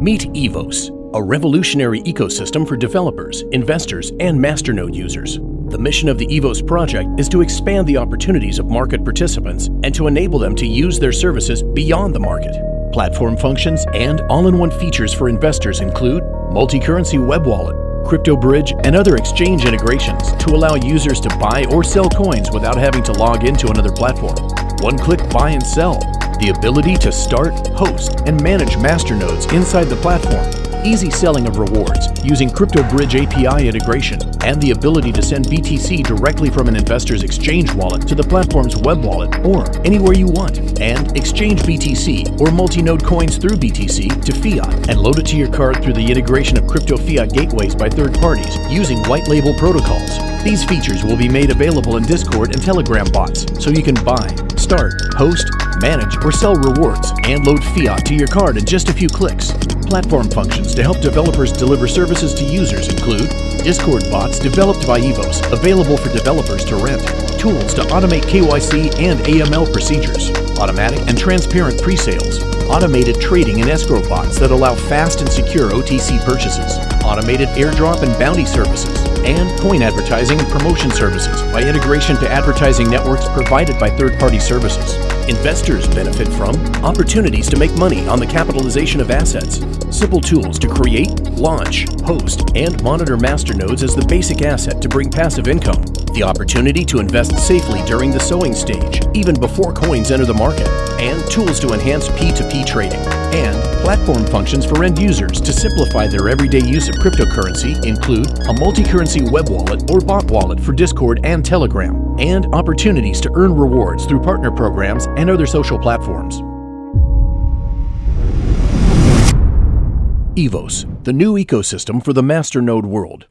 Meet EVOS, a revolutionary ecosystem for developers, investors, and masternode users. The mission of the EVOS project is to expand the opportunities of market participants and to enable them to use their services beyond the market. Platform functions and all-in-one features for investors include multi-currency web wallet, crypto bridge, and other exchange integrations to allow users to buy or sell coins without having to log into another platform. One-click buy and sell, the ability to start, host, and manage masternodes inside the platform, easy selling of rewards using Crypto Bridge API integration, and the ability to send BTC directly from an investor's exchange wallet to the platform's web wallet or anywhere you want, and exchange BTC or multi-node coins through BTC to fiat and load it to your card through the integration of crypto fiat gateways by third parties using white label protocols. These features will be made available in Discord and Telegram bots so you can buy, start, host, manage, or sell rewards and load fiat to your card in just a few clicks. Platform functions to help developers deliver services to users include Discord bots developed by EVOS, available for developers to rent, tools to automate KYC and AML procedures, automatic and transparent pre-sales, automated trading and escrow bots that allow fast and secure OTC purchases, automated airdrop and bounty services, and coin advertising and promotion services by integration to advertising networks provided by third-party services. Investors benefit from opportunities to make money on the capitalization of assets, simple tools to create, launch, host, and monitor masternodes as the basic asset to bring passive income, the opportunity to invest safely during the sowing stage, even before coins enter the market, and tools to enhance P2P trading, and platform functions for end users to simplify their everyday use of cryptocurrency include a multi-currency web wallet or bot wallet for Discord and Telegram, and opportunities to earn rewards through partner programs and other social platforms. EVOS, the new ecosystem for the masternode world.